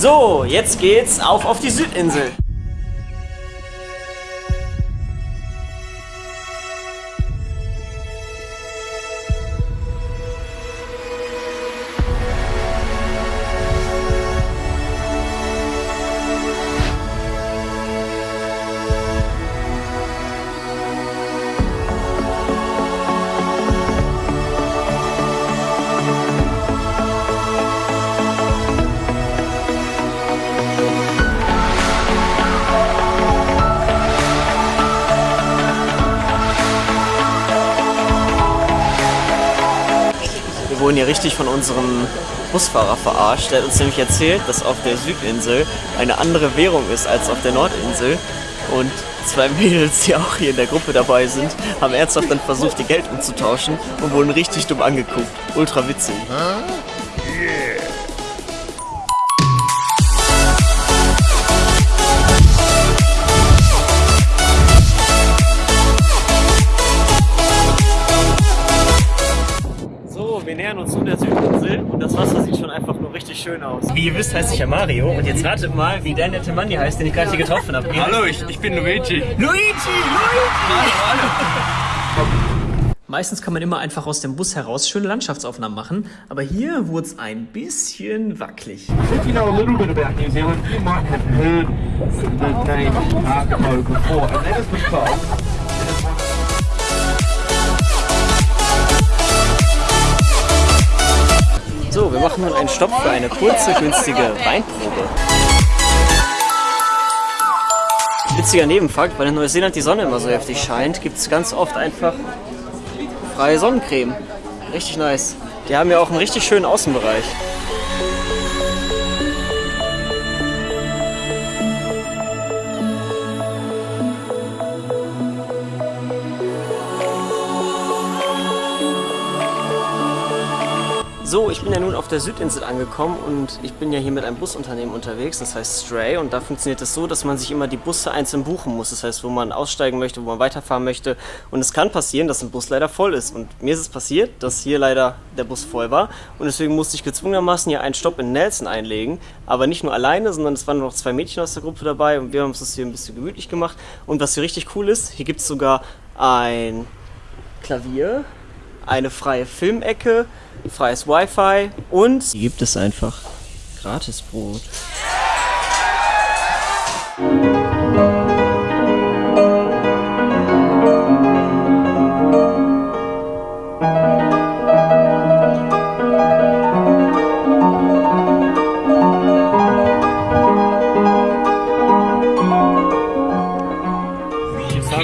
So, jetzt geht's auf auf die Südinsel. Wir wurden hier richtig von unserem Busfahrer verarscht. Der hat uns nämlich erzählt, dass auf der Südinsel eine andere Währung ist als auf der Nordinsel. Und zwei Mädels, die auch hier in der Gruppe dabei sind, haben ernsthaft dann versucht, ihr Geld umzutauschen und wurden richtig dumm angeguckt. Ultra witzig. Schön aus. Wie ihr wisst, heiße ich ja Mario und jetzt ratet mal, wie der nette Mann hier heißt, den ich gerade hier getroffen habe. Hallo, ich, ich bin Luigi. Luigi! Luigi! Hallo, hallo. Meistens kann man immer einfach aus dem Bus heraus schöne Landschaftsaufnahmen machen, aber hier wurde es ein bisschen wackelig. If you know a little bit about New Zealand, you might have heard the name Arco before, and that is because So, wir machen nun einen Stopp für eine kurze, günstige Weinprobe. Witziger Nebenfakt, weil in Neuseeland die Sonne immer so heftig scheint, gibt es ganz oft einfach freie Sonnencreme. Richtig nice. Die haben ja auch einen richtig schönen Außenbereich. So, ich bin ja nun auf der Südinsel angekommen und ich bin ja hier mit einem Busunternehmen unterwegs, das heißt Stray. Und da funktioniert es das so, dass man sich immer die Busse einzeln buchen muss, das heißt, wo man aussteigen möchte, wo man weiterfahren möchte. Und es kann passieren, dass ein Bus leider voll ist. Und mir ist es passiert, dass hier leider der Bus voll war. Und deswegen musste ich gezwungenermaßen hier einen Stopp in Nelson einlegen, aber nicht nur alleine, sondern es waren noch zwei Mädchen aus der Gruppe dabei. Und wir haben uns das hier ein bisschen gemütlich gemacht. Und was hier richtig cool ist, hier gibt es sogar ein Klavier, eine freie Filmecke, freies Wi-Fi und hier gibt es einfach Gratisbrot.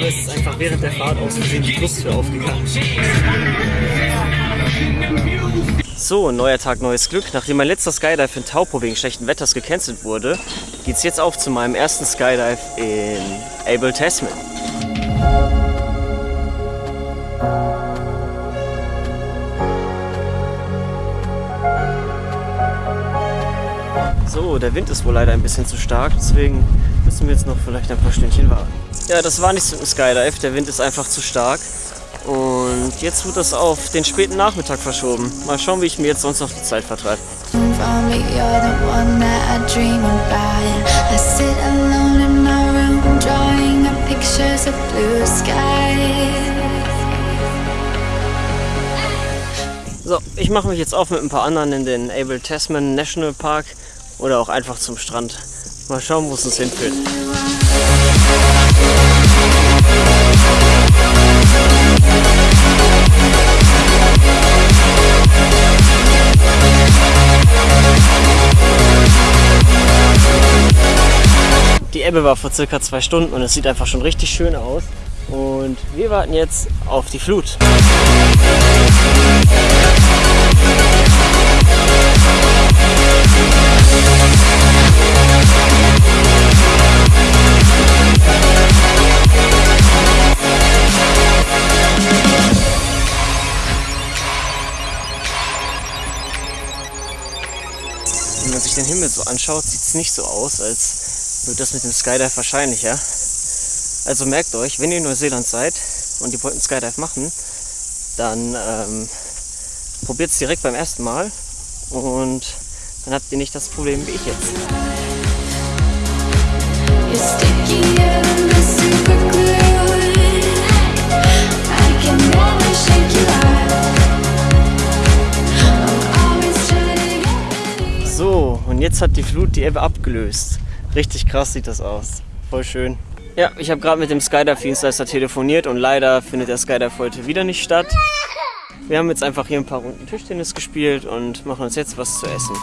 Ist einfach während der Fahrt aus Versehen die Brusttür aufgegangen. So, neuer Tag, neues Glück. Nachdem mein letzter Skydive in Taupo wegen schlechten Wetters gecancelt wurde, geht's jetzt auf zu meinem ersten Skydive in Abel Tasman. So, der Wind ist wohl leider ein bisschen zu stark, deswegen müssen wir jetzt noch vielleicht ein paar Stündchen warten. Ja, das war nichts mit dem Skydive, der Wind ist einfach zu stark. Und jetzt wird das auf den späten Nachmittag verschoben. Mal schauen, wie ich mir jetzt sonst noch die Zeit vertreibe. So, ich mache mich jetzt auf mit ein paar anderen in den Abel Tasman National Park oder auch einfach zum Strand. Mal schauen, wo es uns hinführt. Ebbe war vor circa zwei Stunden und es sieht einfach schon richtig schön aus. Und wir warten jetzt auf die Flut. Wenn man sich den Himmel so anschaut, sieht es nicht so aus, als würde das mit dem Skydive wahrscheinlicher. Also merkt euch, wenn ihr in Neuseeland seid und ihr wollt einen Skydive machen, dann ähm, probiert es direkt beim ersten Mal und dann habt ihr nicht das Problem wie ich jetzt. So, und jetzt hat die Flut die Ebbe abgelöst. Richtig krass sieht das aus. Voll schön. Ja, ich habe gerade mit dem Skydive-Dienstleister telefoniert und leider findet der Skydive heute wieder nicht statt. Wir haben jetzt einfach hier ein paar Runden Tischtennis gespielt und machen uns jetzt was zu essen.